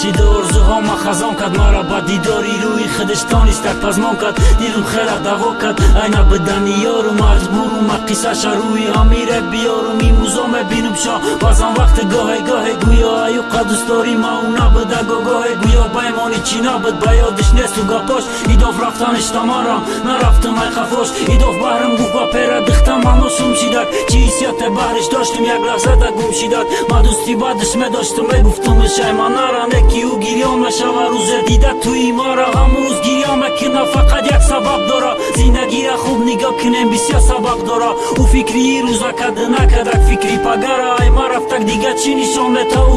шида орзуҳома хазон кад мара ба дидори рӯи худаш тонистак пазмон кад. Дилум хела даво кад айна бидани ёру маҷбуру ма қиссаша рӯи амира биёру мимӯзо мебинум шо. Баъзан вақти гоҳе гоҳе гӯё аюқа дӯстдори ма у набуда гогоҳе гӯё баймони чӣ набуд ба ёдиш несту гапош. Идов рафтаниш тамарам нарафтум ай хафош идов баҳрам гуфа пера дихта маношум шидак чӣ ҳиссияте баҳриш доштум як лаҳзада гум шидак ма дӯсти бадиш медоштум мегуфтумш ай ма рӯзе дида туи мара ҳамун рӯз гирён мекина фақат як сабаб дора. Зиндагира хуб нигоҳ кинем бисёр сабаб дора. Ӯ фикри рӯза кади накадак фикри пагара ай ма рафтак дига чӣ нишон мета? Ӯ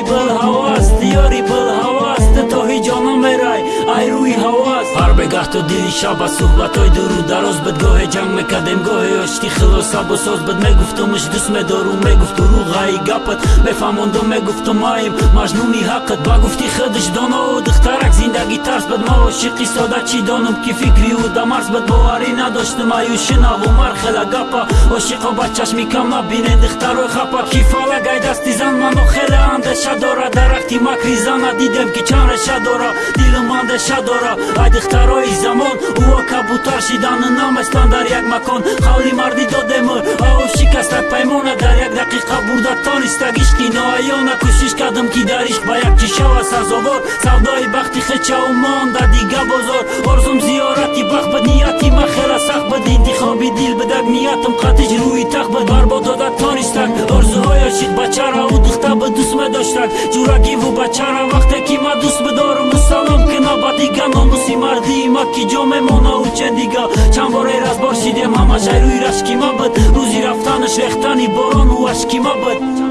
тиёри был ҳавас тиёри был ҳавас ты то ҳеҷ ҷо намерай ай рӯи ҳавас ҳар бегаҳ то дили шаба суҳбатҳои дуру дароз буд гоҳе ҷанг мекардем гоҳе ошти хилосабу соз буд мегуфтумш дӯст медору мегуфту руғаи гапат мефаҳмонду мегуфту маим маҷнуни ҳаққат ба гуфти худиш донову духтарак зиндагӣ тарс буд ма ошиқи сода чӣ донум ки фикри ӯ дамарс буд боварӣ надоштум аю шинаву мархела гапа. Ошиқо ба чашми кам набинен духтарои хапа ки фалак ай дасти зан мано хеле андеша дора дарахти макри зана дидем ки чанд реша дора дилум андеша дора. Ай духтарои замон ӯо кабутар шидану наместан дар як макон. Қавли мардӣ додему ао шикастак паймона дар як дақиқа бурда тонистак ишқи ноаёна кӯшиш кардам ки дар ишқ ба як чӣ шава сазовор. Савдои бахти хечаву монда ниятам қатиш рӯи тахт буд барбод дода тонистак орзуҳои ошиқ бачара ӯ духта буд дӯст медоштак ҷурагиву бачара вақте ки ма дӯст бидорум мусалом кина ба дига номуси мардии ма ки ҷо мемона ӯ чен дига чанд боре разбор шидем ҳамаш ай рӯи рашки ма буд рӯзи рафтанаш рехтани борону ашки ма буд